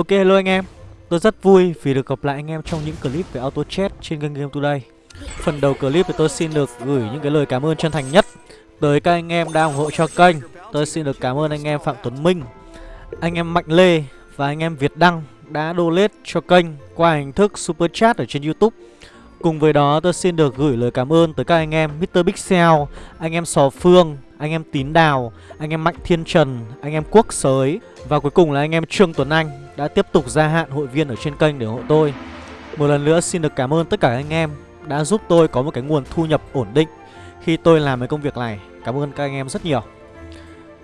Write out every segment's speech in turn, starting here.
Ok hello anh em. Tôi rất vui vì được gặp lại anh em trong những clip về auto chat trên kênh Game Today. Phần đầu clip thì tôi xin được gửi những cái lời cảm ơn chân thành nhất Tới các anh em đã ủng hộ cho kênh. Tôi xin được cảm ơn anh em Phạm Tuấn Minh Anh em Mạnh Lê và anh em Việt Đăng đã donate cho kênh qua hình thức Super Chat ở trên Youtube. Cùng với đó tôi xin được gửi lời cảm ơn tới các anh em Mr. Pixel, anh em Sò Phương, anh em Tín Đào, anh em Mạnh Thiên Trần, anh em Quốc Sới Và cuối cùng là anh em Trương Tuấn Anh đã tiếp tục gia hạn hội viên ở trên kênh để ủng hộ tôi. Một lần nữa xin được cảm ơn tất cả anh em đã giúp tôi có một cái nguồn thu nhập ổn định khi tôi làm cái công việc này. Cảm ơn các anh em rất nhiều.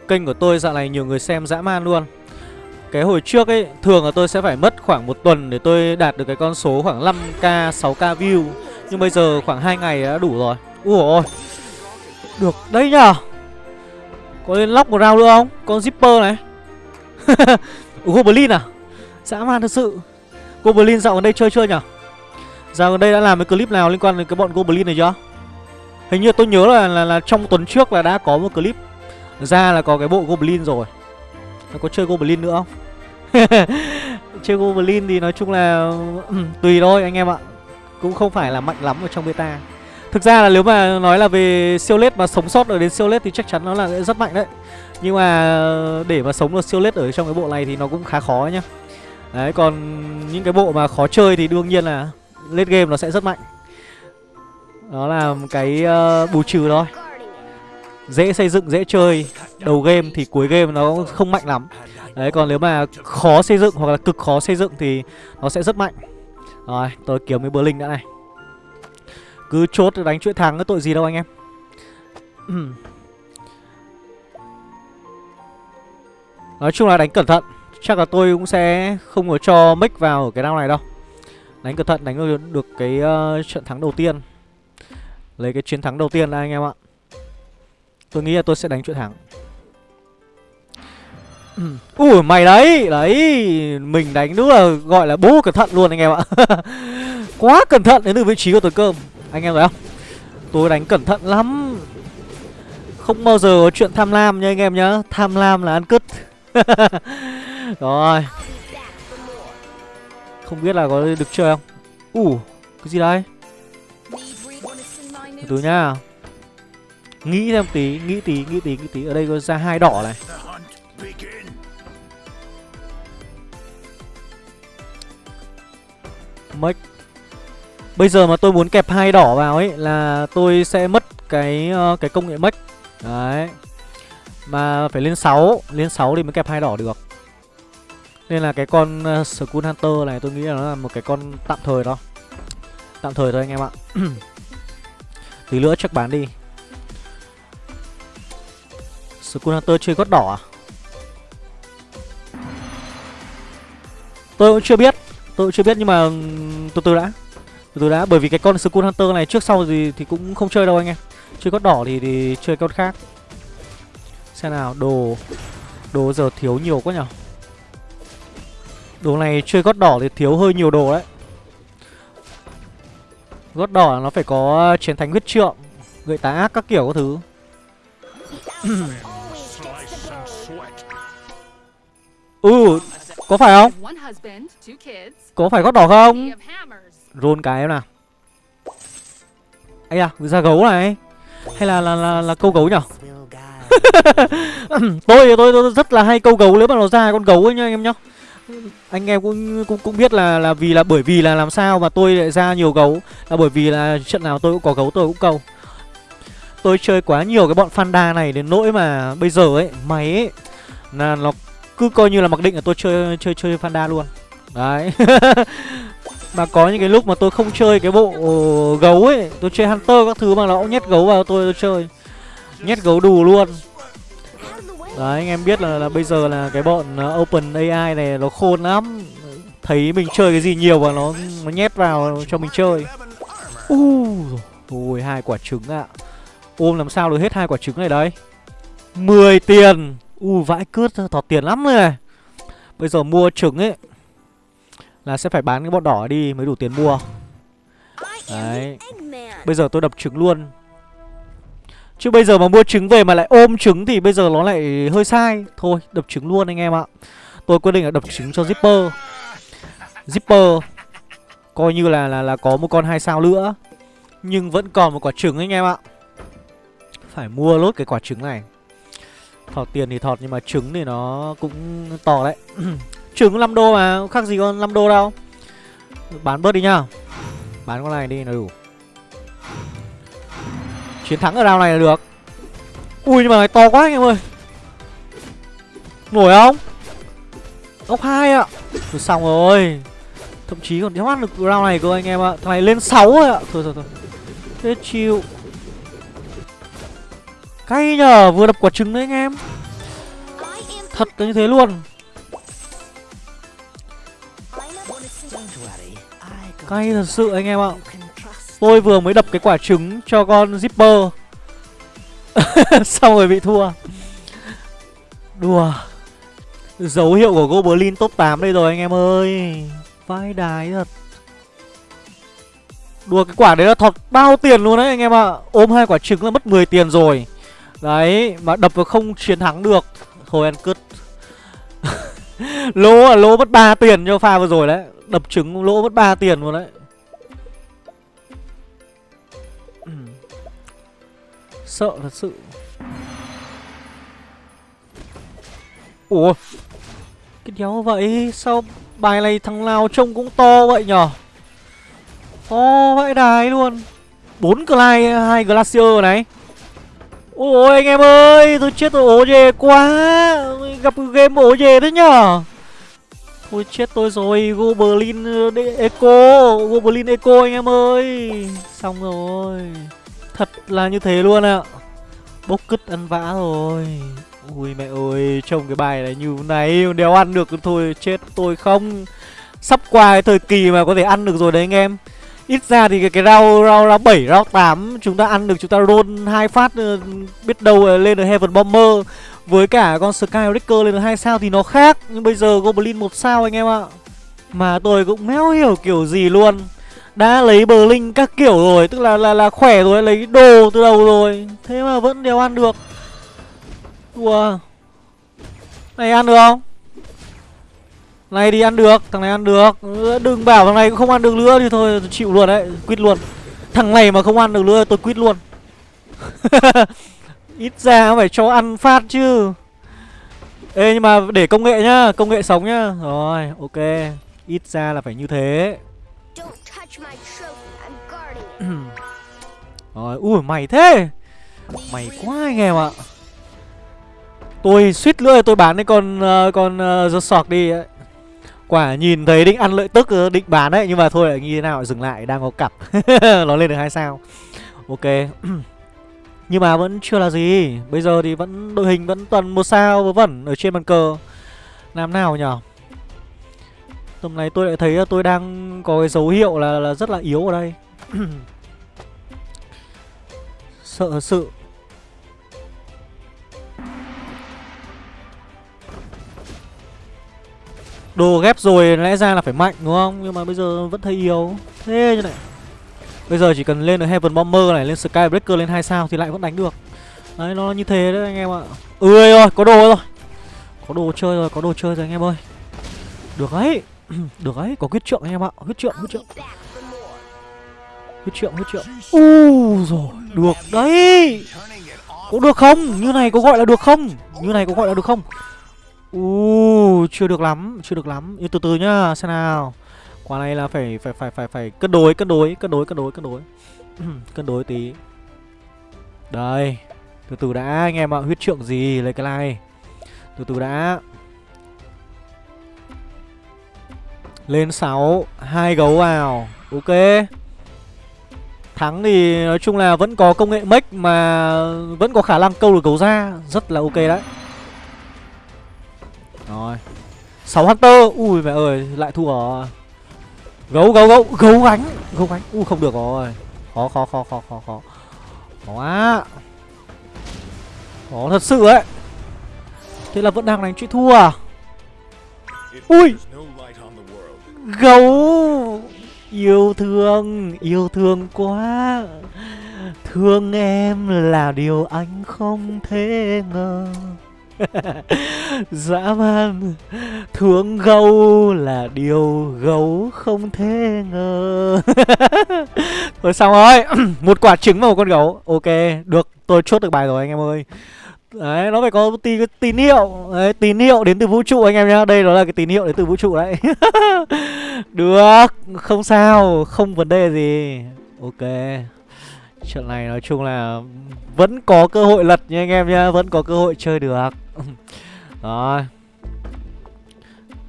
Kênh của tôi dạo này nhiều người xem dã man luôn. Cái hồi trước ấy Thường là tôi sẽ phải mất khoảng một tuần Để tôi đạt được cái con số khoảng 5k 6k view. Nhưng bây giờ khoảng 2 ngày đã đủ rồi. Ủa ôi. Được đấy nhờ. Có lên lóc một round nữa không? Con zipper này. Goblin à? Dã man thật sự. Goblin dạo gần đây chơi chưa nhở Dạo gần đây đã làm cái clip nào liên quan đến cái bọn Goblin này chưa? Hình như tôi nhớ là, là, là trong tuần trước là đã có một clip ra là có cái bộ Goblin rồi. Nó có chơi Goblin nữa không? chơi Goblin thì nói chung là ừ, tùy thôi anh em ạ. Cũng không phải là mạnh lắm ở trong beta. Thực ra là nếu mà nói là về siêu lết mà sống sót ở đến siêu lết thì chắc chắn nó là rất mạnh đấy. Nhưng mà để mà sống được siêu lết ở trong cái bộ này thì nó cũng khá khó nhá. Đấy còn những cái bộ mà khó chơi thì đương nhiên là lết game nó sẽ rất mạnh. Đó là cái uh, bù trừ thôi. Dễ xây dựng, dễ chơi Đầu game thì cuối game nó không mạnh lắm. Đấy còn nếu mà khó xây dựng hoặc là cực khó xây dựng thì nó sẽ rất mạnh. Rồi tôi kiếm cái Berlin đã này. Cứ chốt đánh chuỗi thắng cái tội gì đâu anh em. Nói chung là đánh cẩn thận. Chắc là tôi cũng sẽ không có cho mic vào ở cái round này đâu. Đánh cẩn thận đánh được cái uh, trận thắng đầu tiên. Lấy cái chiến thắng đầu tiên đây anh em ạ. Tôi nghĩ là tôi sẽ đánh chuỗi thắng. Ui mày đấy! Đấy! Mình đánh đúng là gọi là bố cẩn thận luôn anh em ạ. Quá cẩn thận đến từ vị trí của tôi cơm. Anh em thấy không? Tôi đánh cẩn thận lắm. Không bao giờ có chuyện tham lam nha anh em nhá. Tham lam là ăn cứt. Rồi. Không biết là có được chơi không? Ủ, Cái gì đây? Từ từ Nghĩ thêm tí, Nghĩ tí Nghĩ tí Nghĩ tí. Ở đây có ra hai đỏ này. Make Bây giờ mà tôi muốn kẹp hai đỏ vào ấy Là tôi sẽ mất cái uh, cái công nghệ mất Đấy. Mà phải lên 6 Lên 6 thì mới kẹp hai đỏ được. Nên là cái con uh, Skull Hunter này tôi nghĩ là nó là một cái con tạm thời đó Tạm thời thôi anh em ạ. Tí nữa chắc bán đi. Skull Hunter chơi gót đỏ à? Tôi cũng chưa biết Tôi cũng chưa biết nhưng mà ừ, từ từ đã. Từ đã Bởi vì cái con Skull Hunter này trước sau gì thì cũng không chơi đâu anh em. Chơi gót đỏ thì, thì chơi con khác. Xem nào Đồ Đồ giờ thiếu nhiều quá nhở. Đồ này chơi gót đỏ thì thiếu hơi nhiều đồ đấy. Gót đỏ nó phải có chiến thánh huyết trượng Gợi tá ác các kiểu các thứ. Ừ Có phải không? Có phải gót đỏ không Rôn cái em nào. Ấy à ra gấu này. Hay là là là, là câu gấu nhở? Tôi, tôi tôi rất là hay câu gấu nếu mà nó ra con gấu ấy nhá anh em nhá. Anh em cũng cũng cũng biết là là vì là bởi vì là làm sao mà tôi lại ra nhiều gấu. Là bởi vì là trận nào tôi cũng có gấu tôi cũng câu. Tôi chơi quá nhiều cái bọn Fanda này đến nỗi mà bây giờ ấy máy ấy là nó cứ coi như là mặc định là tôi chơi chơi chơi Fanda luôn. Đấy. mà có những cái lúc mà tôi không chơi cái bộ gấu ấy tôi chơi hunter các thứ mà nó cũng nhét gấu vào tôi, tôi chơi. Nhét gấu đù luôn. Đấy anh em biết là, là bây giờ là cái bọn ờ, open ai này nó khôn lắm. Thấy mình chơi cái gì nhiều và nó nó nhét vào cho mình chơi. U ui hai quả trứng ạ. À. ôm làm sao được hết hai quả trứng này đấy. 10 tiền. U vãi cướp thọt tiền lắm này. Bây giờ mua trứng ấy là sẽ phải bán cái bọn đỏ đi mới đủ tiền mua. Đấy. Bây giờ tôi đập trứng luôn. Chứ bây giờ mà mua trứng về mà lại ôm trứng thì bây giờ nó lại hơi sai. Thôi đập trứng luôn anh em ạ. Tôi quyết định là đập trứng cho zipper. Zipper coi như là là là có một con hai sao nữa. Nhưng vẫn còn một quả trứng anh em ạ. Phải mua lốt cái quả trứng này. Thọt tiền thì thọt nhưng mà trứng thì nó cũng to đấy trứng 5 đô mà khác gì con 5 đô đâu. Bán bớt đi nhá. Bán con này đi là đủ. Chiến thắng ở round này là được. Ui, nhưng mà này to quá anh em ơi. Nổi không? Ốc hai ạ. Thôi xong rồi. Thậm chí còn thoát được round này cơ anh em ạ. Thằng này lên 6 rồi ạ. Thôi thôi thôi. Thế chịu. Cay nhờ, vừa đập quả trứng đấy anh em. Thật là như thế luôn. Cay thật sự anh em ạ. Tôi vừa mới đập cái quả trứng cho con zipper. Xong rồi bị thua. Đùa. Dấu hiệu của goblin top 8 đây rồi anh em ơi. Vai đái thật. Đùa, cái quả đấy là thọt bao tiền luôn đấy anh em ạ. Ôm hai quả trứng là mất 10 tiền rồi. Đấy, mà đập không chiến thắng được. Thôi ăn cứt. lỗ là lỗ mất 3 tiền cho pha vừa rồi đấy. Đập trứng, lỗ mất 3 tiền luôn đấy. Sợ thật sự. Ủa? Cái đéo vậy, sao bài này thằng nào trông cũng to vậy nhở? To vãi đài luôn. Bốn clay, hai glacier này ôi, anh em ơi, tôi chết tôi ố dề quá. Gặp game ố dề thế nhở? Thôi chết tôi rồi, Goblin ờ, Eco Goblin Eco anh em ơi. Xong rồi. Thật là như thế luôn ạ. Bốc cứt ăn vã rồi. Ui, mẹ ơi, Trông cái bài này như này, Đéo ăn được thôi, Chết tôi không? Sắp qua cái thời kỳ mà có thể ăn được rồi đấy anh em. Ít ra thì cái, cái rau rau rau bảy rau 8 chúng ta ăn được chúng ta roll hai phát ờ, biết đâu ờ, lên được Heaven Bomber với cả con Skybreaker lên được hai sao thì nó khác nhưng bây giờ Goblin một sao anh em ạ. Mà tôi cũng méo hiểu kiểu gì luôn. Đã lấy bờ linh các kiểu rồi, tức là là là khỏe rồi, lấy đồ từ đầu rồi. Thế mà vẫn đều ăn được. Đùa. Này ăn được không? Này thì ăn được, thằng này ăn được. Đừng bảo thằng này không ăn được nữa thì thôi chịu luôn đấy, quýt luôn. Thằng này mà không ăn được nữa tôi quýt luôn. Ít ra phải cho ăn phát chứ. Ê nhưng mà để công nghệ nhá, công nghệ sống nhá. Rồi, ok. Ít ra là phải như thế. Rồi, ui mày thế. Mày quá anh em ạ. Tôi suýt nữa tôi bán cái con uh, con uh, The Shark đi. ấy. Quả nhìn thấy định ăn lợi tức ờ, định bán đấy Nhưng mà thôi lại như thế nào dừng lại đang có cặp. Nó lên được hai sao. Ok. Nhưng mà vẫn chưa là gì. Bây giờ thì vẫn đội hình vẫn toàn một sao vớ vẩn ở trên bàn cờ. Làm nào nhở? Tầm này tôi lại thấy ờ, tôi đang có cái dấu hiệu là, là rất là yếu ở đây. Sợ sự. Đồ ghép rồi lẽ ra là phải mạnh, đúng không? Nhưng mà bây giờ vẫn thấy yếu. Thế như này. Bây giờ chỉ cần lên được Heaven Bomber này, Lên Skybreaker lên 2 sao thì lại vẫn đánh được. Đấy, nó như thế đấy anh em ạ. Ươi rồi có đồ rồi. Có đồ chơi rồi, có đồ chơi rồi anh em ơi. Được đấy Được đấy có huyết trượng anh em ạ. Huyết trượng huyết trượng. Huyết trượng huyết trượng. U rồi, Được đấy. Có được không? Như này có gọi là được không? Như này có gọi là được không? Uh, chưa được lắm chưa được lắm. Nhưng từ từ nhá xem nào. Quả này là phải phải phải phải phải cân đối cân đối cân đối cân đối cân đối. Cân đối tí. Đây từ từ đã anh em ạ. Huyết trượng gì lấy cái này. Từ từ đã. Lên 6 hai gấu vào. Ok. Thắng thì nói chung là vẫn có công nghệ mech mà vẫn có khả năng câu được gấu ra. Rất là ok đấy rồi. 6 Hunter. Ui, mẹ ơi, lại thua rồi Gấu gấu gấu Gấu gánh Gấu gánh. Ui, không được rồi. Khó khó khó khó khó khó. Khó quá. Khó thật sự ấy. Thế là vẫn đang đánh chuyện thua à? Ui. Gấu. Yêu thương Yêu thương quá. Thương em là điều anh không thể ngờ. Dã man Thương gấu là điều gấu không thể ngờ. Thôi xong rồi Một quả trứng và một con gấu. Ok được tôi chốt được bài rồi anh em ơi. Đấy, nó phải có tín, tín hiệu đấy, Tín hiệu đến từ vũ trụ anh em nhá. Đây đó là cái tín hiệu đến từ vũ trụ đấy. Được, không sao Không vấn đề gì. Ok. Trận này nói chung là Vẫn có cơ hội lật nha anh em nhá Vẫn có cơ hội chơi được. Rồi.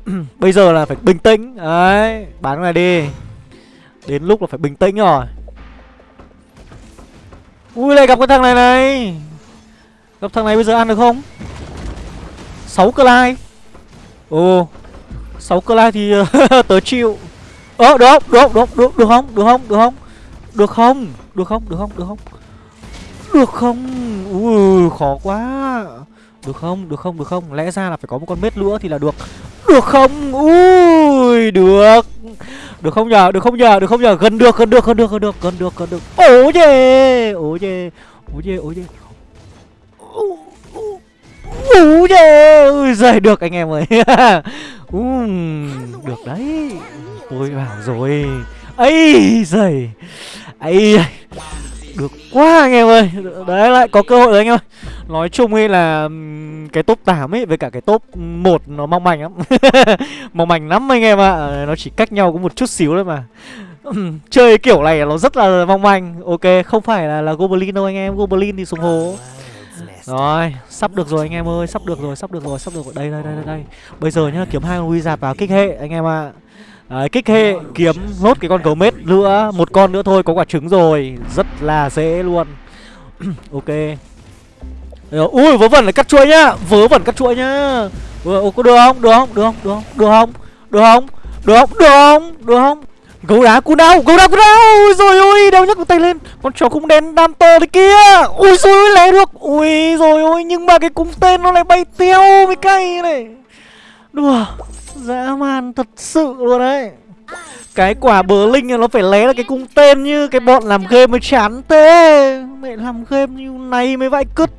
Bây giờ là phải bình tĩnh. Đấy, bán này đi. Đến lúc là phải bình tĩnh rồi. Ui lại gặp cái thằng này này. Gặp thằng này bây giờ ăn được không? 6 cơ lai. Ồ 6 cơ lai thì tớ chịu. Ơ được không được được được được không? Được không? Được không? Được không? Được không? Được không? Được không? Được không? Ui khó quá. Được không? Được không? Được không? Lẽ ra là phải có một con mết nữa thì là được. Được không? Ui được. Được không nhờ? Được không nhờ? Được không nhờ? Gần được gần được gần được gần được gần được gần được. Ố chê ố chê ố chê ố chê Ú chê Ui giời được anh em ơi. Um, Được đấy. Tôi bảo rồi. Ấy giời ấy được quá anh em ơi. Đấy lại có cơ hội rồi anh em ơi. Nói chung ấy là cái top 8 ấy với cả cái top 1 nó mong manh lắm. Mong manh lắm anh em ạ. À. nó chỉ cách nhau có một chút xíu thôi mà. Chơi kiểu này nó rất là mong manh. Ok không phải là là goblin đâu anh em. Goblin thì xuống hố. Rồi sắp được rồi anh em ơi. Sắp được rồi sắp được rồi sắp được rồi. Đây đây đây đây, đây. bây giờ nhá kiếm hai con wizard vào kích hệ anh em ạ. à. Đấy, kích hệ kiếm nốt cái con gấu mết nữa Một con nữa thôi có quả trứng rồi Rất là dễ luôn Ok ờ, Ui vớ vẩn lại cắt chuỗi nhá Vớ vẩn cắt chuỗi nhá ờ, Ủa, có được không? Được không? Được không? Được không? Được không? Được không? Được không? Được không? Gấu đá cú đau, gấu đá cú đau Ui rồi ôi, đau nhấc tay lên Con chó cung đen đam to thế kia Ui xui ôi, lé được Ui rồi ôi, nhưng mà cái cung tên nó lại bay tiêu Mấy cây này Đùa Dã man thật sự luôn đấy. Cái quả bờ linh nó phải lé là cái cung tên như cái bọn làm game mới chán thế. Mẹ làm game như này mới vãi cứt.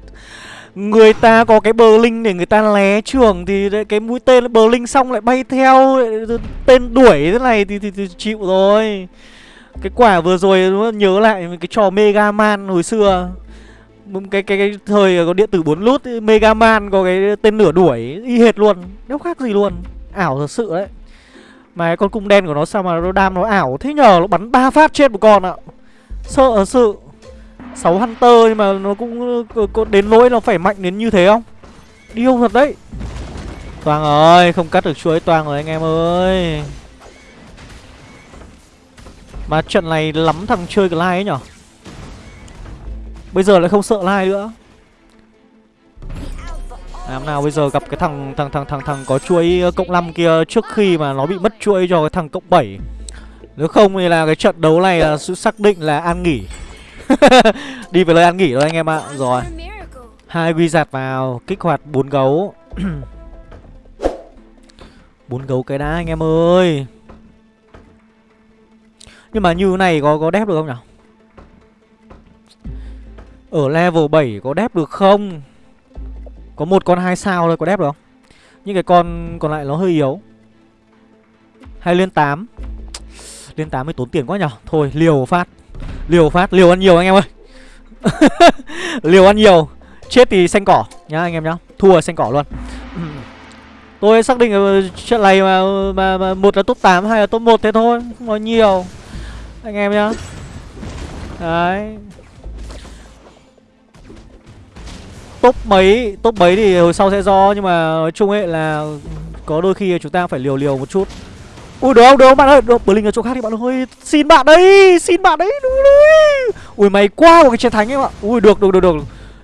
Người ta có cái bờ linh để người ta lé trường Thì cái mũi tên bờ linh xong lại bay theo Tên đuổi thế này thì, thì, thì chịu rồi. Cái quả vừa rồi nhớ lại cái trò Mega Man hồi xưa cái cái cái thời có điện tử 4 lút, Mega Man có cái tên lửa đuổi y hệt luôn, đâu khác gì luôn. Ảo thật sự đấy. Mà cái con cung đen của nó sao mà nó đam nó ảo? Thế nhờ Nó bắn ba phát chết một con ạ. Sợ thật sự. 6 Hunter nhưng mà nó cũng có đến nỗi nó phải mạnh đến như thế không? Điêu thật đấy. Toàn ơi không cắt được chuối toàn rồi anh em ơi. Mà trận này lắm thằng chơi cái like ấy nhở? Bây giờ lại không sợ lai nữa làm nào bây giờ gặp cái thằng thằng thằng thằng thằng có chuỗi ờ, cộng 5 kia trước khi mà nó bị mất chuỗi cho cái thằng cộng 7. Nếu không thì là cái trận đấu này là sự xác định là an nghỉ. Đi về lời an nghỉ rồi anh em ạ. Rồi. Hai quy giạt vào, kích hoạt bốn gấu. bốn gấu cái đá anh em ơi. Nhưng mà như này có có đép được không nhỉ? Ở level 7 có đép được không? Có một con hai sao thôi có đép được không? Những cái con còn lại nó hơi yếu. Hay lên 8 Lên 8 mới tốn tiền quá nhở? Thôi liều phát. Liều phát liều ăn nhiều anh em ơi. Liều ăn nhiều. Chết thì xanh cỏ nhá anh em nhá. Thua xanh cỏ luôn. Tôi xác định trận này mà, mà, mà một là top 8 hay là top 1 thế thôi. Không nói nhiều. Anh em nhá. Đấy. Top mấy top mấy thì hồi sau sẽ do, nhưng mà nói chung ấy là có đôi khi chúng ta phải liều liều một chút. Ui, được không được không, bạn ơi? Được linh ở chỗ khác thì bạn ơi, xin bạn đấy, xin bạn đấy, đúng đấy. Ui mày qua một cái chiến thánh em ạ ui, được được được được.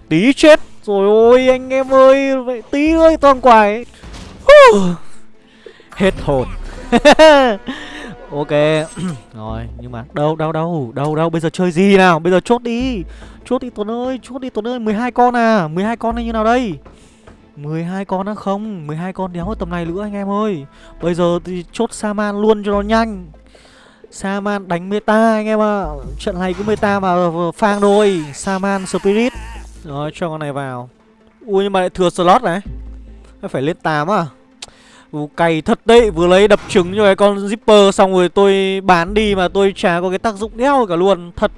Tí chết. Rồi ôi, anh em ơi, vậy tí ơi, toàn quài hết hồn. ok. Rồi nhưng mà đâu đâu đâu đâu đâu bây giờ chơi gì nào? Bây giờ chốt đi. Chốt đi Tuấn ơi, chốt đi Tuấn ơi, 12 con à 12 con hay như nào đây? 12 con á không? 12 con đéo ở tầm này nữa anh em ơi. Bây giờ thì chốt Saman luôn cho nó nhanh. Saman đánh meta anh em ạ. À. Trận này cứ meta mà phang thôi. Saman Spirit. Rồi cho con này vào. Ui nhưng mà lại thừa slot này. Phải lên 8 à? Ú cay thật đấy Vừa lấy đập trứng cho cái con zipper Xong rồi tôi bán đi mà tôi chả có cái tác dụng đeo cả luôn. Thật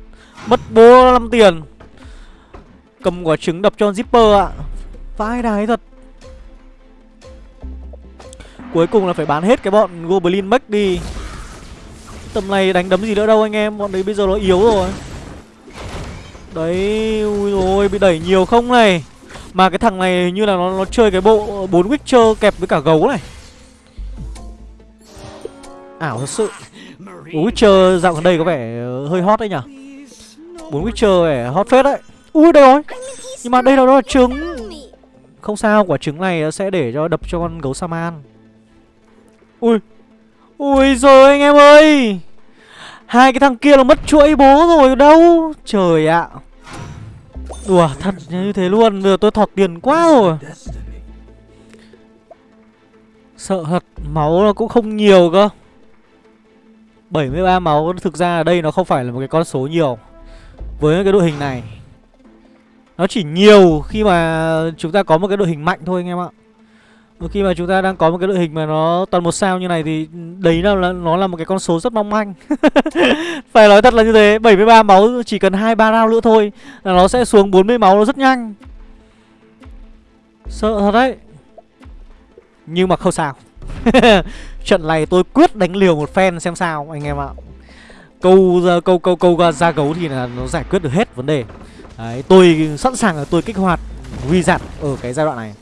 Mất bố 5 tiền. Cầm quả trứng đập cho zipper ạ. Vãi đái thật. Cuối cùng là phải bán hết cái bọn Goblin Mech đi. Tầm này đánh đấm gì nữa đâu anh em Bọn đấy bây giờ nó yếu rồi. Đấy Ui rồi bị đẩy nhiều không này. Mà cái thằng này như là nó, nó chơi cái bộ bốn Witcher kẹp với cả gấu này. Ảo thật sự. Bốn Witcher dạo gần đây có vẻ ờ, hơi hot đấy nhở bốn Witcher vẻ hot phết đấy. Ui đây rồi? Nhưng mà đây là đó là trứng. Không sao, quả trứng này sẽ để cho đập cho con gấu Saman Ui Ui rồi anh em ơi! Hai cái thằng kia là mất chuỗi bố rồi đâu. Trời ạ. Đùa, thật như thế luôn. Giờ tôi thọt tiền quá rồi. Sợ thật, Máu nó cũng không nhiều cơ. 73 máu Thực ra ở đây nó không phải là một cái con số nhiều Với cái đội hình này Nó chỉ nhiều khi mà chúng ta có một cái đội hình mạnh thôi anh em ạ khi mà chúng ta đang có một cái đội hình mà nó toàn một sao như này thì đấy là, là nó là một cái con số rất mong manh. Phải nói thật là như thế, 73 máu chỉ cần 2 3 round nữa thôi là nó sẽ xuống 40 máu nó rất nhanh. Sợ thật đấy. Nhưng mà không sao. Trận này tôi quyết đánh liều một phen xem sao anh em ạ. Câu ờ, câu câu câu ra gấu thì là nó giải quyết được hết vấn đề. Đấy, tôi sẵn sàng là tôi kích hoạt Wizard ở cái giai đoạn này.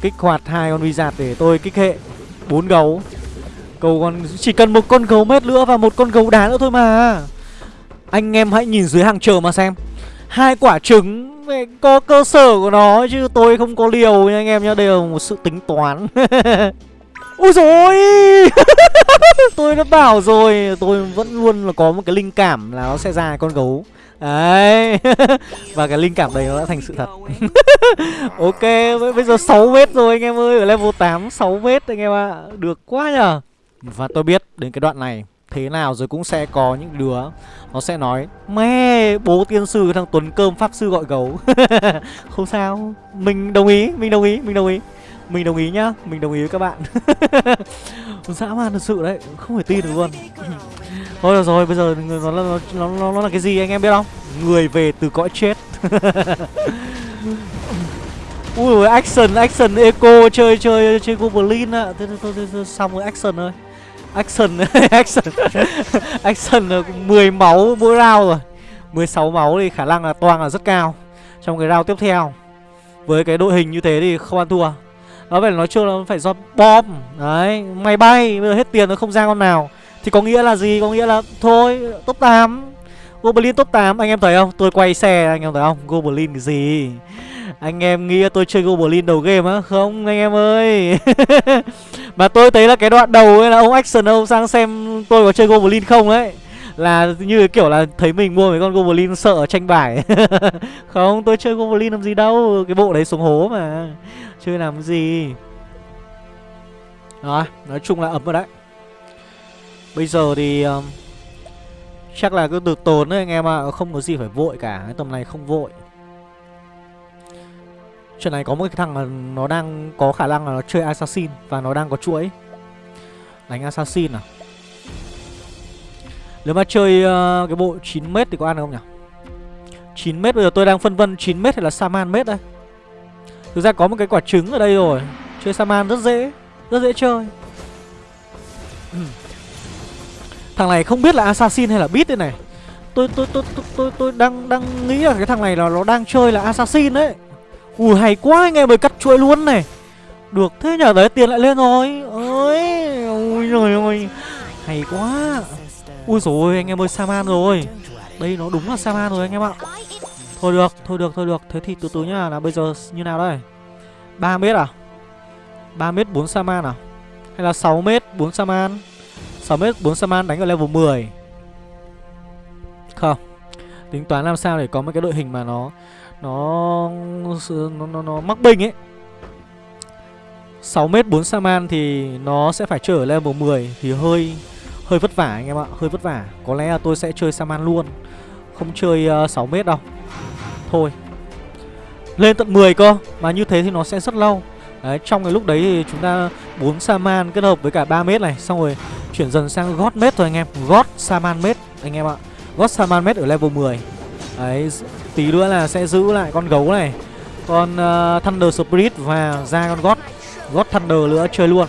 Kích hoạt hai con wizard để tôi kích hệ bốn gấu. Cầu còn chỉ cần một con gấu mét nữa và một con gấu đá nữa thôi mà. Anh em hãy nhìn dưới hàng chờ mà xem. Hai quả trứng có cơ sở của nó chứ tôi không có liều nha anh em nhá đây là một sự tính toán. Úi dồi tôi đã bảo rồi, tôi vẫn luôn là có một cái linh cảm là nó sẽ ra con gấu. Đấy. Và cái linh cảm đấy nó đã thành sự thật. Ok, Bây giờ 6 mét rồi anh em ơi, Ở level 8 6 mét anh em ạ. À. Được quá nhờ. Và tôi biết đến cái đoạn này Thế nào rồi cũng sẽ có những đứa Nó sẽ nói, Mẹ, bố tiên sư thằng Tuấn Cơm pháp sư gọi gấu. Không sao. Mình đồng ý, Mình đồng ý, Mình đồng ý mình đồng ý nhá Mình đồng ý với các bạn. Dã man thật sự đấy Không thể tin được luôn. Thôi được rồi, bây giờ nó là, nó, nó, nó là cái gì anh em biết không? Người về từ cõi chết. Ui action, action, eco, chơi, chơi, chơi Goblin ạ thôi, thôi, thôi, thôi, xong rồi, action thôi Action, action Action 10 máu mỗi round rồi. 16 máu thì khả năng là toang là rất cao Trong cái round tiếp theo. Với cái đội hình như thế thì không ăn thua. Nó phải nói chung là phải do bom Đấy, máy bay, bây giờ hết tiền nó không ra con nào thì có nghĩa là gì? Có nghĩa là thôi top 8 Goblin top 8 anh em thấy không? Tôi quay xe anh em thấy không? Goblin cái gì? Anh em nghĩ tôi chơi Goblin đầu game á? Không anh em ơi Mà tôi thấy là cái đoạn đầu ấy là ông Action ông sang xem tôi có chơi Goblin không ấy là như kiểu là thấy mình mua mấy con Goblin sợ tranh bài. Không tôi chơi Goblin làm gì đâu Cái bộ đấy xuống hố mà. Chơi làm gì? Đó nói chung là ấm rồi đấy. Bây giờ thì um, Chắc là cứ được tốn đấy anh em ạ à. Không có gì phải vội cả Cái tầm này không vội. Chuyện này có một cái thằng là nó đang có khả năng là nó chơi Assassin Và nó đang có chuỗi. Đánh Assassin à? Nếu mà chơi uh, cái bộ 9m thì có ăn được không nhỉ? 9m bây giờ tôi đang phân vân 9m hay là Saman mét đây. Thực ra có một cái quả trứng ở đây rồi. Chơi Saman rất dễ Rất dễ chơi. Thằng này không biết là assassin hay là beat đây này. Tôi tôi tôi tôi tôi, tôi đang đang nghĩ là cái thằng này là nó đang chơi là assassin đấy. Ui hay quá anh em ơi cắt chuỗi luôn này. Được thế nhở đấy tiền lại lên rồi. Ơi ui rồi hay quá ui rồi anh em ơi saman rồi. Đây nó đúng là saman rồi anh em ạ. Thôi được thôi được thôi được. Thế thì từ từ nhá. Là bây giờ như nào đây? 3 mét à? 3 mét 4 saman à? Hay là 6 mét 4 saman? 6 mét 4 Saman đánh ở level 10 Không. Tính toán làm sao để có một cái đội hình mà nó Nó Nó, nó, nó mắc binh ấy. 6 mét 4 Saman thì nó sẽ phải chơi ở level 10 Thì hơi hơi vất vả anh em ạ Hơi vất vả. Có lẽ là tôi sẽ chơi Saman luôn. Không chơi ờ, uh, 6m đâu. Thôi. Lên tận 10 cơ Mà như thế thì nó sẽ rất lâu. Đấy, trong cái lúc đấy thì chúng ta 4 Saman kết hợp với cả 3 mét này Xong rồi chuyển dần sang God mét thôi anh em. God Saman mét anh em ạ. God Saman mét ở level 10 Đấy, tí nữa là sẽ giữ lại con gấu này. Con uh, Thunder Spirit và ra con God God Thunder nữa chơi luôn.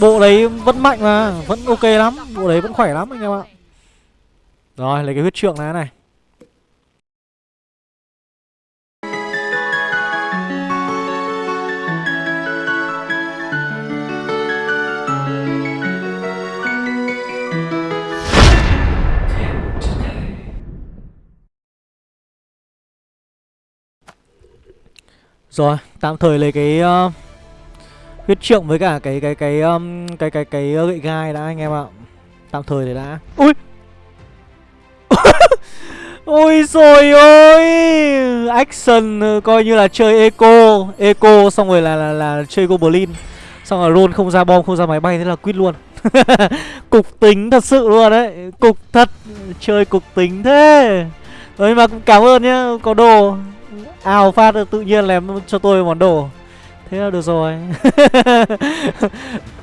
Bộ đấy vẫn mạnh mà, vẫn ok lắm Bộ đấy vẫn khỏe lắm anh em ạ. Rồi, lấy cái huyết trượng này này. Rồi, tạm thời lấy cái uh, huyết trượng với cả cái cái cái um, cái cái cái uh, gậy gai đã anh em ạ. Tạm thời để đã. Ui. Ôi rồi ôi! Action uh, coi như là chơi eco Eco xong rồi là là, là chơi goblin. Xong rồi roll không ra bom không ra máy bay Thế là quýt luôn. Cục tính thật sự luôn đấy. Cục thật Chơi cục tính thế. Ấy mà cũng cảm ơn nhá Có đồ. Ào phát tự nhiên làm cho tôi món đồ thế là được rồi.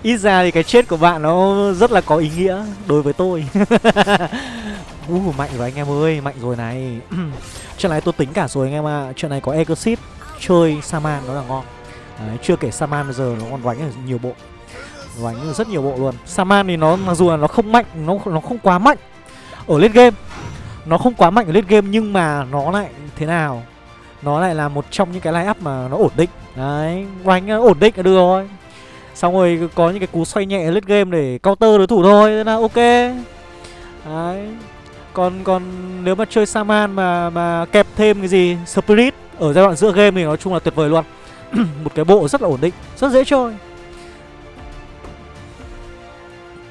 Ít ra thì cái chết của bạn nó rất là có ý nghĩa đối với tôi. Uh, mạnh rồi anh em ơi mạnh rồi này. Chuyện này tôi tính cả rồi anh em ạ. À. chuyện này có exit chơi saman nó là ngon. Đấy, chưa kể saman bây giờ nó còn đánh ở nhiều bộ. Đánh rất nhiều bộ luôn. Saman thì nó mặc dù là nó không mạnh nó nó không quá mạnh ở lên game. Nó không quá mạnh ở lên game nhưng mà nó lại thế nào? Nó lại là một trong những cái line up mà nó ổn định đấy đánh ờ, ổn định là được rồi. Xong rồi có những cái cú xoay nhẹ lết game để counter đối thủ thôi là ok. Đấy. Còn còn nếu mà chơi saman mà mà kẹp thêm cái gì spirit ở giai đoạn giữa game thì nói chung là tuyệt vời luôn. Một cái bộ rất là ổn định rất dễ chơi.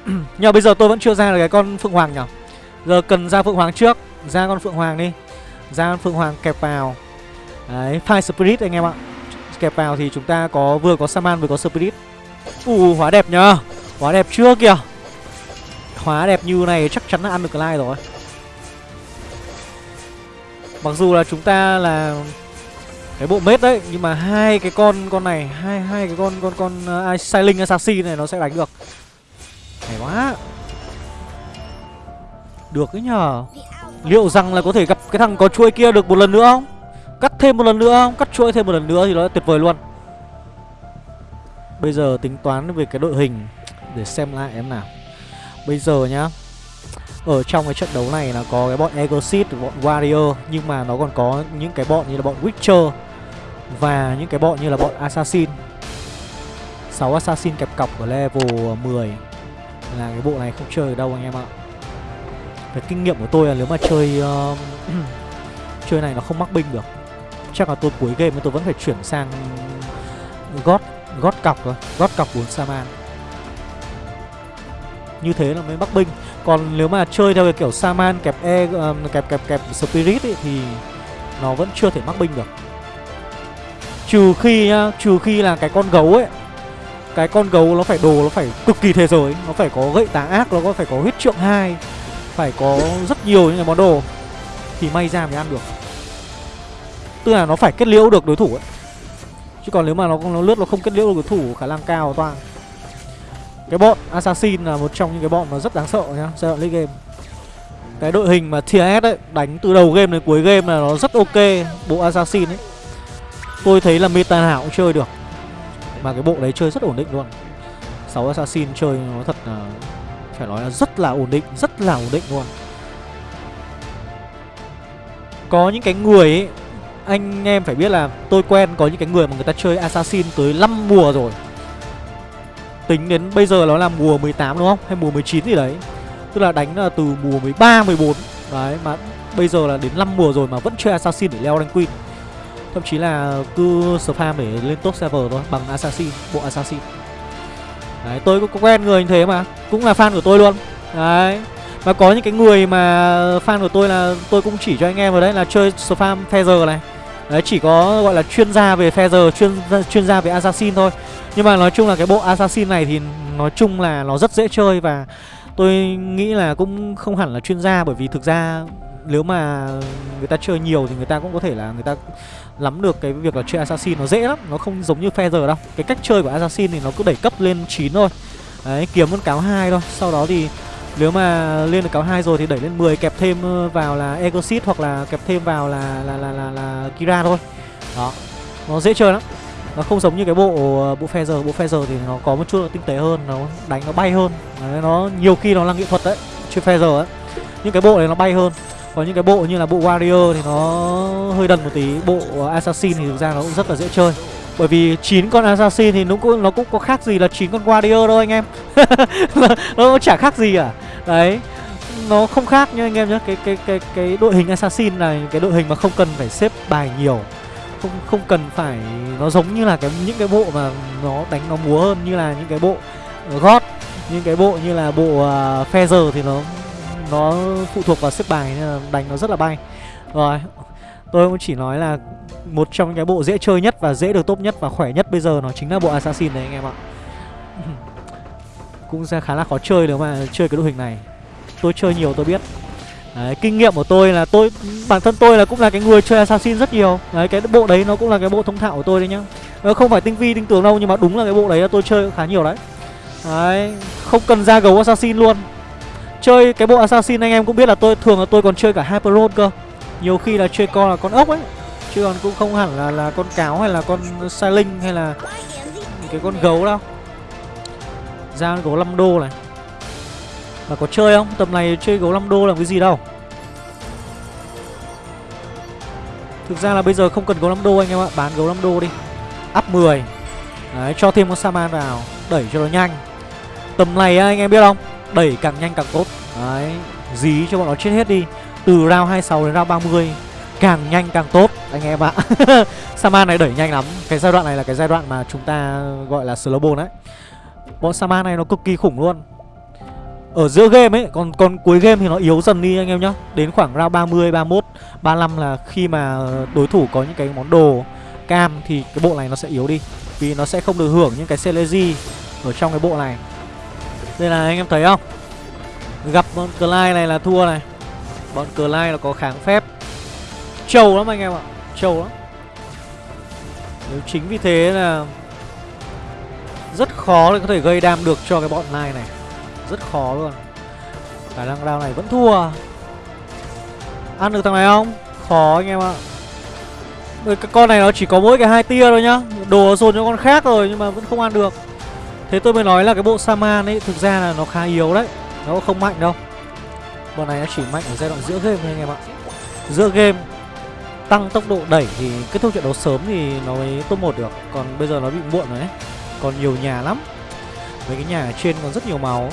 Nhưng bây giờ tôi vẫn chưa ra được cái con phượng hoàng nhỉ? Giờ cần ra phượng hoàng trước ra con phượng hoàng đi. Ra con phượng hoàng kẹp vào. Đấy, Fire Spirit anh em ạ. Kẹp vào thì chúng ta có vừa có Saman vừa có Spirit. Ù, hóa đẹp nhờ. Hóa đẹp chưa kìa? Hóa đẹp như này chắc chắn là ăn được cái like rồi. Mặc dù là chúng ta là cái bộ mết đấy nhưng mà hai cái con con này hai hai cái con con con uh, Silent Assassin này nó sẽ đánh được. Hay quá. Được đấy nhờ. Liệu rằng là có thể gặp cái thằng có chuôi kia được một lần nữa không? Cắt thêm một lần nữa không? Cắt chuỗi thêm một lần nữa thì nó tuyệt vời luôn. Bây giờ tính toán về cái đội hình Để xem lại em nào. Bây giờ nhá Ở trong cái trận đấu này là có cái bọn Exit, bọn Warrior Nhưng mà nó còn có những cái bọn như là bọn Witcher Và những cái bọn như là bọn Assassin. 6 Assassin kẹp cọc ở level 10 Là cái bộ này không chơi ở đâu anh em ạ. Cái kinh nghiệm của tôi là nếu mà chơi uh, Chơi này nó không mắc binh được chắc là tôi cuối game tôi vẫn phải chuyển sang gót gót cọc rồi gót cọc 4 saman. Như thế là mới bắc binh còn nếu mà chơi theo cái kiểu saman kẹp e uh, kẹp kẹp kẹp spirit ấy, thì nó vẫn chưa thể mắc binh được. Trừ khi nhá trừ khi là cái con gấu ấy cái con gấu nó phải đồ nó phải cực kỳ thế giới nó phải có gậy tá ác nó có phải có huyết trượng hai phải có rất nhiều những cái món đồ thì may ra mới ăn được. Tức là nó phải kết liễu được đối thủ ấy. Chứ còn nếu mà nó, nó lướt nó không kết liễu được đối thủ khả năng cao toang Cái bọn Assassin là một trong những cái bọn mà rất đáng sợ nhá Giai đoạn league game. Cái đội hình mà TS ấy Đánh từ đầu game đến cuối game là nó rất ok Bộ Assassin ấy. Tôi thấy là meta nào cũng chơi được Mà cái bộ đấy chơi rất ổn định luôn. 6 Assassin chơi nó thật là Phải nói là rất là ổn định Rất là ổn định luôn. Có những cái người ấy anh em phải biết là tôi quen có những cái người mà người ta chơi Assassin tới 5 mùa rồi. Tính đến bây giờ nó là mùa 18 đúng không? Hay mùa 19 gì đấy. Tức là đánh là từ mùa 13, 14 Đấy mà bây giờ là đến 5 mùa rồi mà vẫn chơi Assassin để leo rank Queen. Thậm chí là cứ spam để lên top server thôi Bằng Assassin, bộ Assassin. Đấy tôi cũng quen người như thế mà Cũng là fan của tôi luôn. Đấy Và có những cái người mà fan của tôi là tôi cũng chỉ cho anh em vào đấy là chơi spam Feather này Đấy chỉ có gọi là chuyên gia về Feather, chuyên chuyên gia về Assassin thôi. Nhưng mà nói chung là cái bộ Assassin này thì nói chung là nó rất dễ chơi và tôi nghĩ là cũng không hẳn là chuyên gia Bởi vì thực ra nếu mà người ta chơi nhiều thì người ta cũng có thể là người ta lắm được cái việc là chơi assassin nó dễ lắm nó không giống như feather đâu. Cái cách chơi của assassin thì nó cứ đẩy cấp lên 9 thôi. Đấy kiếm con cáo hai thôi. Sau đó thì nếu mà lên được cáo hai rồi thì đẩy lên 10 kẹp thêm ờ, vào là Egosit hoặc là kẹp thêm vào là là là là, là Kira thôi. Đó. Nó dễ chơi lắm. Nó không giống như cái bộ ờ, bộ Feather, bộ Feather thì nó có một chút tinh tế hơn, nó đánh nó bay hơn. Đấy, nó nhiều khi nó là nghệ thuật đấy, chơi Feather ấy. Nhưng cái bộ này nó bay hơn. Có những cái bộ như là bộ Warrior thì nó hơi đần một tí, bộ Assassin thì thực ra nó cũng rất là dễ chơi. Bởi vì 9 con Assassin thì nó cũng nó cũng có khác gì là 9 con Warrior đâu anh em. nó chả khác gì à. Đấy nó không khác nha anh em nhé cái cái cái cái đội hình assassin này cái đội hình mà không cần phải xếp bài nhiều. Không không cần phải nó giống như là cái những cái bộ mà nó đánh nó múa hơn như là những cái bộ gót những cái bộ như là bộ à, uh, feather thì nó nó phụ thuộc vào xếp bài nên là đánh nó rất là bay. Rồi tôi cũng chỉ nói là một trong cái bộ dễ chơi nhất và dễ được tốt nhất và khỏe nhất bây giờ nó chính là bộ assassin đấy anh em ạ. Cũng sẽ khá là khó chơi nếu mà chơi cái đội hình này. Tôi chơi nhiều tôi biết. Đấy, kinh nghiệm của tôi là tôi bản thân tôi là cũng là cái người chơi assassin rất nhiều. Đấy cái bộ đấy nó cũng là cái bộ thông thạo của tôi đấy nhá. Nó không phải tinh vi tinh tường đâu nhưng mà đúng là cái bộ đấy là tôi chơi khá nhiều đấy. Đấy không cần ra gấu assassin luôn. Chơi cái bộ assassin anh em cũng biết là tôi thường là tôi còn chơi cả hyper cơ nhiều khi là chơi con là con ốc ấy chứ còn cũng không hẳn là là con cáo hay là con sa linh hay là cái con gấu đâu. Ra gấu 5 đô này. Mà có chơi không? Tầm này chơi gấu 5 đô là cái gì đâu. Thực ra là bây giờ không cần gấu 5 đô anh em ạ Bán gấu 5 đô đi. Up 10 Đấy, cho thêm con Saman vào Đẩy cho nó nhanh. Tầm này anh em biết không? Đẩy càng nhanh càng tốt. Đấy Dí cho bọn nó chết hết đi. Từ round 26 đến round 30 Càng nhanh càng tốt. Anh em ạ. Saman này đẩy nhanh lắm. Cái giai đoạn này là cái giai đoạn mà chúng ta gọi là slow ball đấy. Bọn Sama này nó cực kỳ khủng luôn. Ở giữa game ấy Còn còn cuối game thì nó yếu dần đi anh em nhá. Đến khoảng round 30, 31, 35 là khi mà đối thủ có những cái món đồ cam Thì cái bộ này nó sẽ yếu đi. Vì nó sẽ không được hưởng những cái Celeji Ở trong cái bộ này. Đây là anh em thấy không? Gặp bọn Clyde này là thua này Bọn Clyde là có kháng phép. Trâu lắm anh em ạ, Trâu lắm. Nếu chính vì thế là rất khó để có thể gây đam được cho cái bọn này này. Rất khó luôn. Khả năng round này vẫn thua. Ăn được thằng này không? Khó anh em ạ. Cái con này nó chỉ có mỗi cái hai tia thôi nhá. Đồ dồn cho con khác rồi nhưng mà vẫn không ăn được. Thế tôi mới nói là cái bộ Saman ấy, Thực ra là nó khá yếu đấy. Nó không mạnh đâu. Con này nó chỉ mạnh ở giai đoạn giữa game thôi anh em ạ. Giữa game, Tăng tốc độ đẩy thì kết thúc trận đấu sớm thì nó mới top 1 được. Còn bây giờ nó bị muộn rồi đấy. Còn nhiều nhà lắm. Mấy cái nhà ở trên còn rất nhiều máu.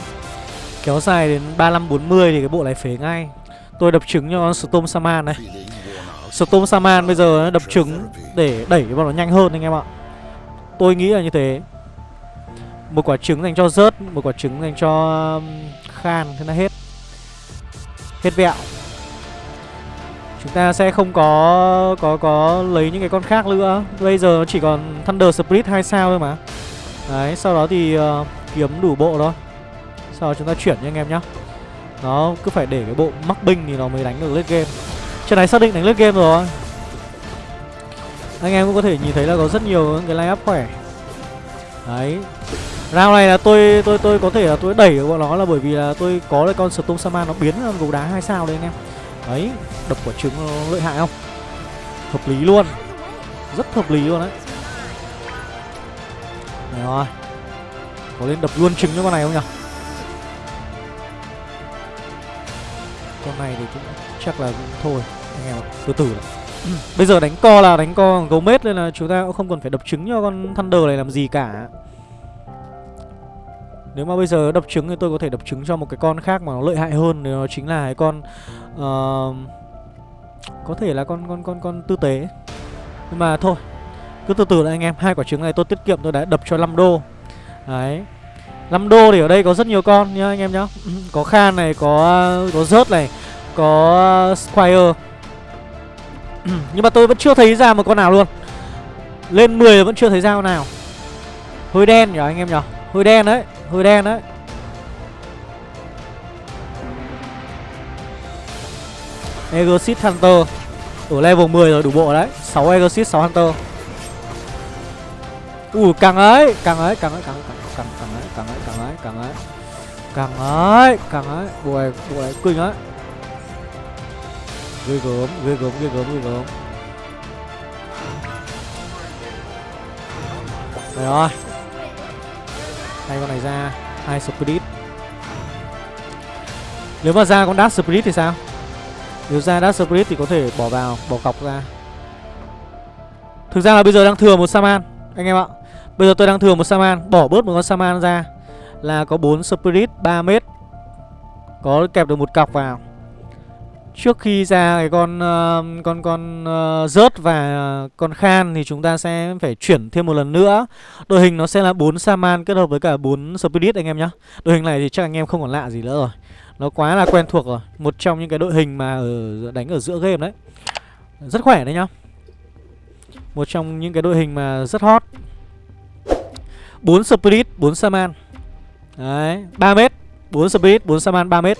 Kéo dài đến 35-40 thì cái bộ này phế ngay. Tôi đập trứng cho con Storm Saman này Storm Saman bây giờ đập trứng để đẩy bọn nó nhanh hơn anh em ạ. Tôi nghĩ là như thế. Một quả trứng dành cho rớt Một quả trứng dành cho um, Khan, Thế là hết. Hết vẹo. Chúng ta sẽ không có có có lấy những cái con khác nữa. Bây giờ nó chỉ còn Thunder Spirit 2 sao thôi mà. Đấy, sau đó thì uh, kiếm đủ bộ thôi. Sau đó chúng ta chuyển nha anh em nhá. Nó cứ phải để cái bộ mắc binh thì nó mới đánh được lết game. Trận này xác định đánh lết game rồi. Anh em cũng có thể nhìn thấy là có rất nhiều cái line up khỏe. Đấy. Round này là tôi tôi tôi có thể là tôi đẩy bọn nó là bởi vì là tôi có cái con Storm Saman nó biến gấu đá hai sao đấy anh em. Đấy, đập quả trứng nó lợi hại không? Hợp lý luôn. Rất hợp lý luôn đấy. Rồi. Có lên đập luôn trứng cho con này không nhỉ? Con này thì cũng chắc là cũng thôi. Anh em từ từ này. Bây giờ đánh co là đánh co gấu mết Nên là chúng ta cũng không cần phải đập trứng cho con Thunder này làm gì cả. Nếu mà bây giờ đập trứng thì tôi có thể đập trứng cho một cái con khác mà nó lợi hại hơn Thì nó chính là cái con uh, Có thể là con con con con tư tế. Nhưng mà thôi cứ từ từ lại anh em hai quả trứng này tôi tiết kiệm tôi đã đập cho 5 đô. Đấy. 5 đô thì ở đây có rất nhiều con nhá anh em nhá. Có khan này có có rớt này có squire. Nhưng mà tôi vẫn chưa thấy ra một con nào luôn. Lên 10 vẫn chưa thấy ra con nào. Hơi đen nhỉ anh em nhỉ? Hơi đen đấy hơi đen đấy Exit Hunter Ở level 10 rồi đủ bộ đấy 6 Exit 6 Hunter Ui càng ấy Càng ấy càng ấy càng ấy càng càng ấy càng ấy càng ấy càng ấy càng ấy càng ấy bộ này bộ này kinh ấy ghê gớm ghê gớm ghê gớm ghê gớm Đây rồi Hai con này ra hai Spirit. Nếu mà ra con Dark Spirit thì sao? Nếu ra Dark Spirit thì có thể bỏ vào, Bỏ cọc ra. Thực ra là bây giờ đang thừa một Saman Anh em ạ. Bây giờ tôi đang thừa một Saman Bỏ bớt một con Saman ra Là có 4 Spirit 3 mét. Có kẹp được một cọc vào. Trước khi ra cái con uh, con con uh, rớt và con khan thì chúng ta sẽ phải chuyển thêm một lần nữa. Đội hình nó sẽ là 4 Saman kết hợp với cả 4 Spirit anh em nhá. Đội hình này thì chắc anh em không còn lạ gì nữa rồi. Nó quá là quen thuộc rồi. Một trong những cái đội hình mà ở đánh ở giữa game đấy. Rất khỏe đấy nhá. Một trong những cái đội hình mà rất hot. 4 Spirit, 4 Saman. Đấy, 3 mét, 4 Spirit, 4 Saman 3 mét.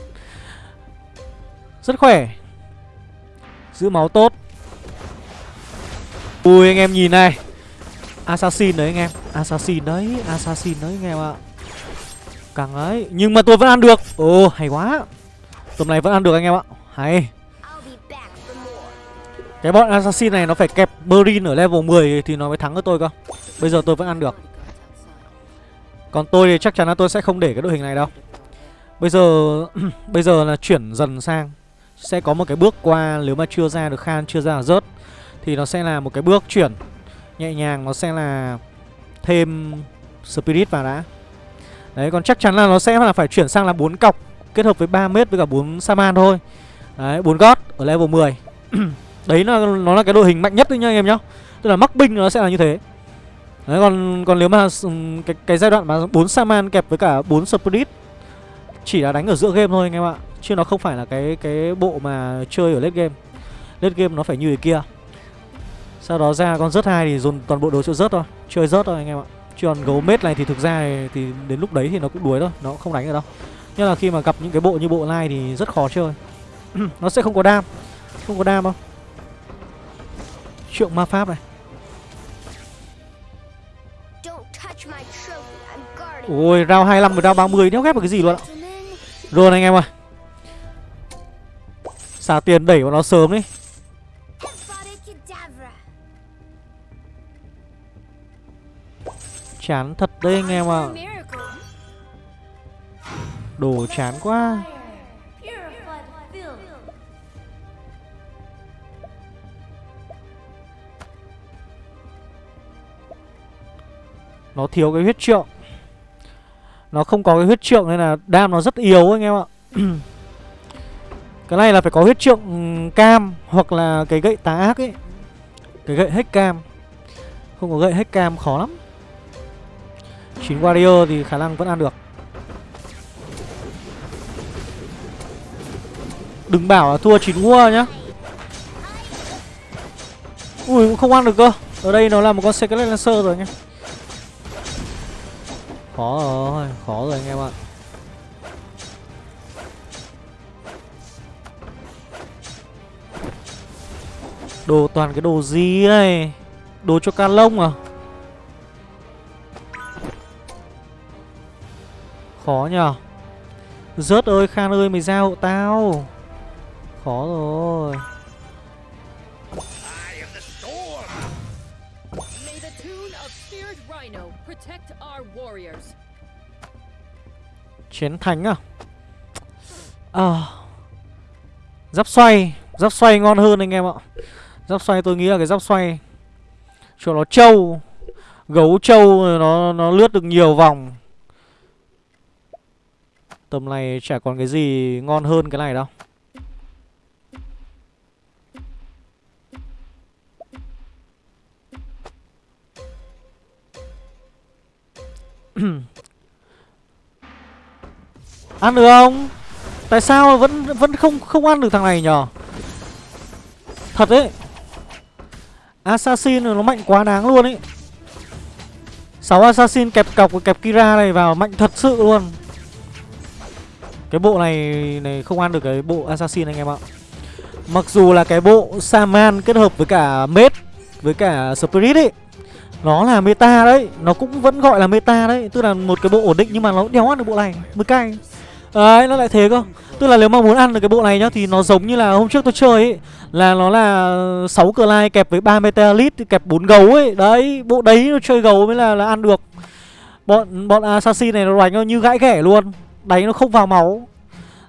Rất khỏe. Giữ máu tốt. Ui, anh em nhìn này. Assassin đấy anh em. Assassin đấy Assassin đấy anh em ạ. Càng ấy, Nhưng mà tôi vẫn ăn được. Ồ, hay quá. Tầm này vẫn ăn được anh em ạ. Hay. Cái bọn Assassin này nó phải kẹp Marine ở level 10 Thì nó mới thắng với tôi cơ. Bây giờ tôi vẫn ăn được. Còn tôi thì chắc chắn là tôi sẽ không để cái đội hình này đâu. Bây giờ Bây giờ là chuyển dần sang sẽ có một cái bước qua nếu mà chưa ra được khan, chưa ra được rớt, thì nó sẽ là một cái bước chuyển nhẹ nhàng, nó sẽ là thêm spirit vào đã. Đấy, còn chắc chắn là nó sẽ là phải chuyển sang là bốn cọc kết hợp với 3 mét với cả bốn saman thôi. Đấy, bốn gót ở level 10 đấy là, nó là cái đội hình mạnh nhất đấy nhá anh em nhá. Tức là mắc binh nó sẽ là như thế. Đấy, còn còn nếu mà cái cái giai đoạn mà bốn saman kẹp với cả bốn spirit chỉ là đánh ở giữa game thôi anh em ạ. Chứ nó không phải là cái cái bộ mà chơi ở late game. Late game nó phải như thế kia. Sau đó ra con rớt hai thì dồn toàn bộ đồ chỗ rớt thôi. Chơi rớt thôi anh em ạ. Chứ còn gấu mết này thì thực ra thì, đến lúc đấy thì nó cũng đuối thôi. Nó không đánh được đâu. Nhưng là khi mà gặp những cái bộ như bộ này thì rất khó chơi. Nó sẽ không có đam. Không có đam không Trượng ma pháp này. Ôi round 25 và round 30 đéo ghép được cái gì luôn ạ? Rồi anh em ơi Xả tiền đẩy vào nó sớm đi. Chán thật đấy anh em ạ. À. Đồ chán quá. Nó thiếu cái huyết trượng. Nó không có cái huyết trượng nên là đam nó rất yếu anh em ạ. Cái này là phải có huyết trượng ừ, cam Hoặc là cái gậy tá ác ấy. Cái gậy hết cam. Không có gậy hết cam khó lắm. 9 warrior thì khả năng vẫn ăn được. Đừng bảo là thua 9 war nhá. Ui cũng không ăn được cơ. Ở đây nó là một con Secret Lancer rồi nhá. Khó rồi, khó rồi anh em ạ. Đồ toàn cái đồ gì này Đồ cho ca lông à? Khó nhờ. Rớt ơi Khan ơi mày ra hộ tao. Khó rồi. Chiến thánh à? À. Giáp xoay. Giáp xoay ngon hơn anh em ạ Giáp xoay tôi nghĩ là cái giáp xoay Cho nó trâu, Gấu trâu, nó nó lướt được nhiều vòng Tầm này chả còn cái gì ngon hơn cái này đâu Ăn được không? Tại sao vẫn vẫn không không ăn được thằng này nhở? Thật đấy À, Assassin nó mạnh quá, đáng luôn ấy 6 Assassin kẹp cọc và kẹp Kira này vào, mạnh thật sự luôn. Cái bộ này này không ăn được cái bộ Assassin anh em ạ. Mặc dù là cái bộ Saman kết hợp với cả Mết Với cả Spirit ấy, Nó là meta đấy, Nó cũng vẫn gọi là meta đấy. Tức là một cái bộ ổn định nhưng mà nó đéo ăn được bộ này. Mới cay Đấy, nó lại thế cơ. Tức là nếu mà muốn ăn được cái bộ này nhá Thì nó giống như là hôm trước tôi chơi ấy Là nó là 6 cờ lai kẹp với 3 metalit Kẹp 4 gấu ấy. Đấy bộ đấy nó chơi gấu mới là, là ăn được. Bọn bọn assassin này nó đánh nó như gãi ghẻ luôn Đánh nó không vào máu.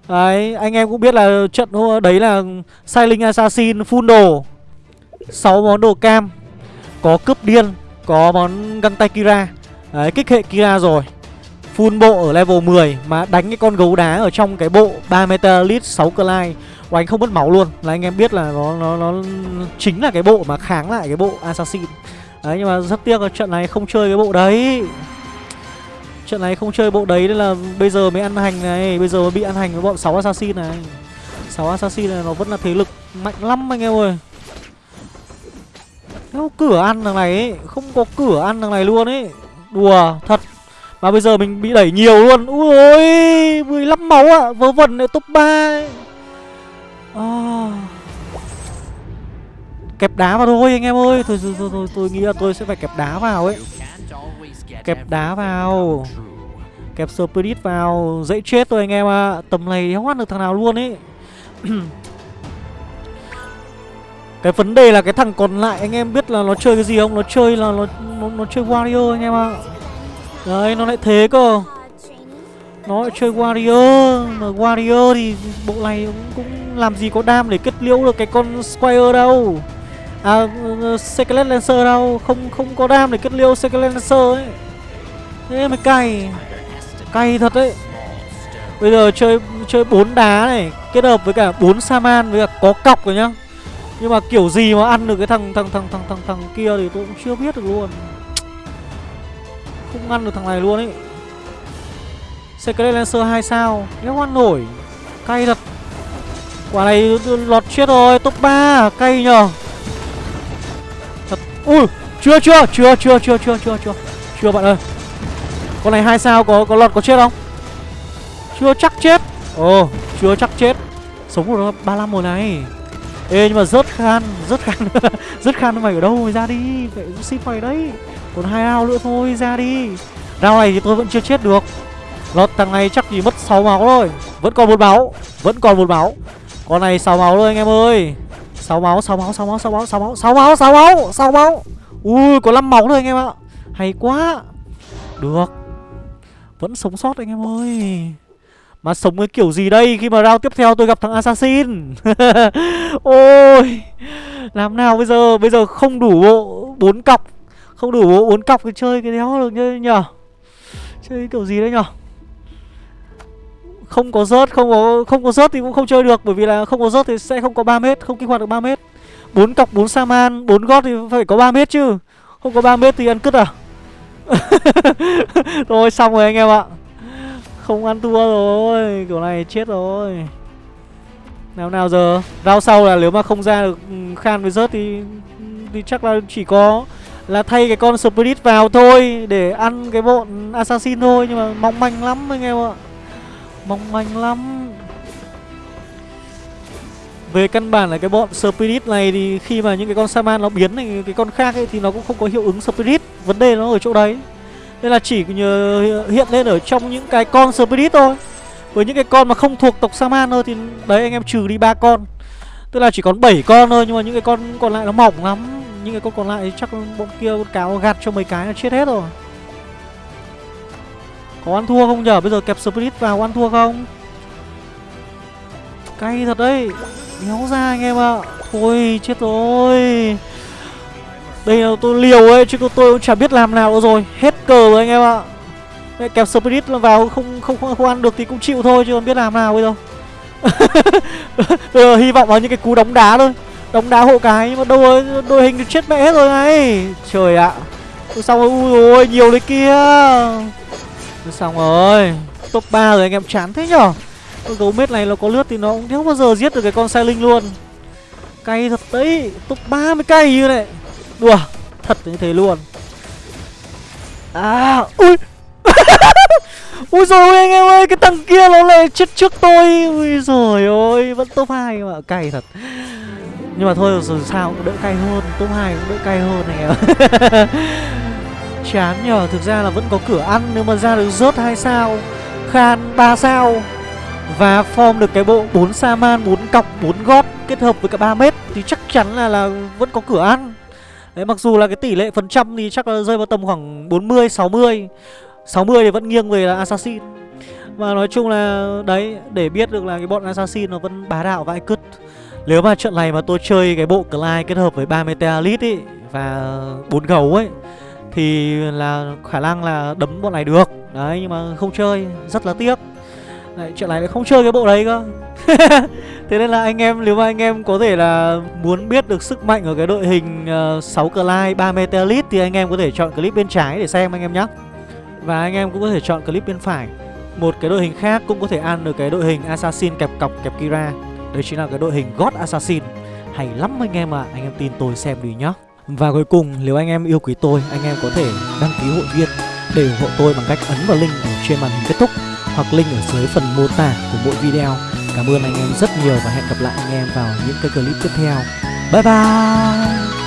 Đấy, anh em cũng biết là trận đấy là Silent Assassin full đồ 6 món đồ cam Có cướp điên Có món găng tay Kira. Đấy, kích hệ Kira rồi. Full bộ ở level 10 Mà đánh cái con gấu đá ở trong cái bộ 3 Metalit 6 của anh không mất máu luôn. Là anh em biết là nó nó nó chính là cái bộ mà kháng lại cái bộ Assassin. Đấy, nhưng mà rất tiếc là trận này không chơi cái bộ đấy. Trận này không chơi bộ đấy nên là bây giờ mới ăn hành này. Bây giờ mới bị ăn hành với bọn 6 assassin này. 6 assassin này nó vẫn là thế lực mạnh lắm anh em ơi. Không cửa ăn thằng này ấy. Không có cửa ăn thằng này luôn ấy. Đùa, thật. Mà bây giờ mình bị đẩy nhiều luôn Úi ôi 15 máu ạ à. Vớ vẩn này top 3 ấy. À. Kẹp đá vào thôi anh em ơi Thôi thôi, thôi, thôi tôi nghĩ là tôi sẽ phải kẹp đá vào ấy Kẹp đá vào Kẹp Spirit vào Dễ chết thôi anh em ạ à. Tầm này không ăn được thằng nào luôn ấy Cái vấn đề là cái thằng còn lại anh em biết là nó chơi cái gì không? Nó chơi là nó nó, nó chơi wario anh em ạ à. Đấy nó lại thế cơ. Nó lại chơi Warrior Mà Warrior thì bộ này cũng, cũng làm gì có đam để kết liễu được cái con Squire đâu. À ờ, Secret Lancer đâu Không không có đam để kết liễu Secret Lancer ấy. Thế mới cay. Cay thật đấy. Bây giờ chơi chơi bốn đá này Kết hợp với cả bốn Saman với cả có cọc rồi nhá. Nhưng mà kiểu gì mà ăn được cái thằng thằng thằng thằng thằng thằng kia thì tôi cũng chưa biết được luôn. Không ngăn được thằng này luôn ấy Secret Lancer 2 sao Nếu ăn nổi Cay thật Quả này lọt chết rồi Top 3 Cay nhờ Thật Ui Chưa chưa chưa chưa chưa chưa chưa chưa Chưa bạn ơi con này hai sao có có lọt có chết không? Chưa chắc chết. Ồ, oh, chưa chắc chết. Sống rồi 35 mùa này. Ê nhưng mà rớt khan, rớt khan. rớt khan mày ở đâu mày ra đi. Phải ship mày đấy. Còn hai ao nữa thôi, ra đi. Rao này thì tôi vẫn chưa chết được. Lọt thằng này chắc chỉ mất 6 máu thôi. Vẫn còn một máu, vẫn còn một máu. Con này 6 máu thôi anh em ơi. 6 máu, 6 máu, 6 máu, 6 máu, 6 máu, 6 máu, 6 máu, 6 máu. Ui, có 5 máu thôi anh em ạ. Hay quá. Được vẫn sống sót anh em ơi mà sống cái kiểu gì đây? Khi mà round tiếp theo tôi gặp thằng Assassin. Ôi Làm nào bây giờ? Bây giờ không đủ bộ bốn cọc. Không đủ bộ bốn cọc thì chơi cái đéo được nhờ, nhở Chơi kiểu gì đấy nhở không có rớt không có không có rớt thì cũng không chơi được bởi vì là không có rớt thì sẽ không có 3 mét không kích hoạt được 3 mét. Bốn cọc bốn saman bốn gót thì phải có 3 mét chứ. Không có 3 mét thì ăn cứt à? Thôi xong rồi anh em ạ. Không ăn thua rồi, Kiểu này chết rồi. Nào nào giờ? Rao sau là nếu mà không ra được ừ, Khan với rớt thì ừ, Thì chắc là chỉ có Là thay cái con Spirit vào thôi Để ăn cái bọn Assassin thôi, Nhưng mà mong manh lắm anh em ạ. Mong manh lắm. Về căn bản là cái bọn Spirit này thì khi mà những cái con Saman nó biến thành cái con khác ấy thì nó cũng không có hiệu ứng Spirit. Vấn đề nó ở chỗ đấy. Nên là chỉ hiện lên ở trong những cái con Spirit thôi Với những cái con mà không thuộc tộc Saman thôi thì đấy, anh em trừ đi ba con Tức là chỉ còn 7 con thôi, nhưng mà những cái con còn lại nó mỏng lắm Những cái con còn lại chắc bọn kia con cáo gạt cho mấy cái là chết hết rồi Có ăn thua không nhở? Bây giờ kẹp Spirit vào ăn thua không? Cay thật đấy Đéo ra anh em ạ à. Thôi chết rồi đây là tôi liều ấy Chứ tôi cũng chả biết làm nào nữa rồi. Hết cờ rồi anh em ạ. À. Kẹp Spirit vào không, không không không ăn được thì cũng chịu thôi Chứ còn biết làm nào bây giờ. Bây giờ hy vọng vào những cái cú đóng đá thôi. Đóng đá hộ cái Nhưng mà đâu đôi đội hình chết mẹ hết rồi này. Trời ạ. À. Xong rồi ui rồi nhiều đấy kia. Xong rồi. Top 3 rồi anh em chán thế nhở? Con gấu mết này nó có lướt thì nó cũng không bao giờ giết được cái con sai linh luôn. Cay thật đấy Top 30 cay như này. Đùa, Thật như thế luôn. À Ui. Ui rồi anh em ơi, Cái thằng kia nó lại chết trước tôi. Ui rồi ôi, Vẫn top 2 mà, cay thật. Nhưng mà thôi, rồi sao cũng đỡ cay hơn, Top 2 cũng đỡ cay hơn anh em Chán nhờ, Thực ra là vẫn có cửa ăn Nếu mà ra được rớt hai sao, Khan 3 sao, Và form được cái bộ 4 sa man 4 cọc 4 gót Kết hợp với cả 3 mét, Thì chắc chắn là là vẫn có cửa ăn. Đấy, mặc dù là cái tỷ lệ phần trăm thì chắc là rơi vào tầm khoảng 40 60 60 thì vẫn nghiêng về là assassin. Mà nói chung là, đấy, để biết được là cái bọn assassin nó vẫn bá đạo vãi cứt. Nếu mà trận này mà tôi chơi cái bộ Clyde kết hợp với 3 Metalit ấy Và bốn gấu ấy, Thì là khả năng là đấm bọn này được. Đấy, nhưng mà không chơi, rất là tiếc. Đấy, chuyện này lại không chơi cái bộ đấy cơ. Thế nên là anh em nếu mà anh em có thể là muốn biết được sức mạnh ở cái đội hình ờ, uh, 6 Clyde 3 Metalit Thì anh em có thể chọn clip bên trái để xem anh em nhé Và anh em cũng có thể chọn clip bên phải. Một cái đội hình khác cũng có thể ăn được cái đội hình Assassin kẹp cọc kẹp Kira. Đấy chính là cái đội hình God Assassin. Hay lắm anh em ạ, à. anh em tin tôi xem đi nhá. Và cuối cùng nếu anh em yêu quý tôi, anh em có thể đăng ký hội viên để ủng hộ tôi bằng cách ấn vào link ở trên màn hình kết thúc hoặc link ở dưới phần mô tả của mỗi video. Cảm ơn anh em rất nhiều và hẹn gặp lại anh em vào những cái clip tiếp theo. Bye bye!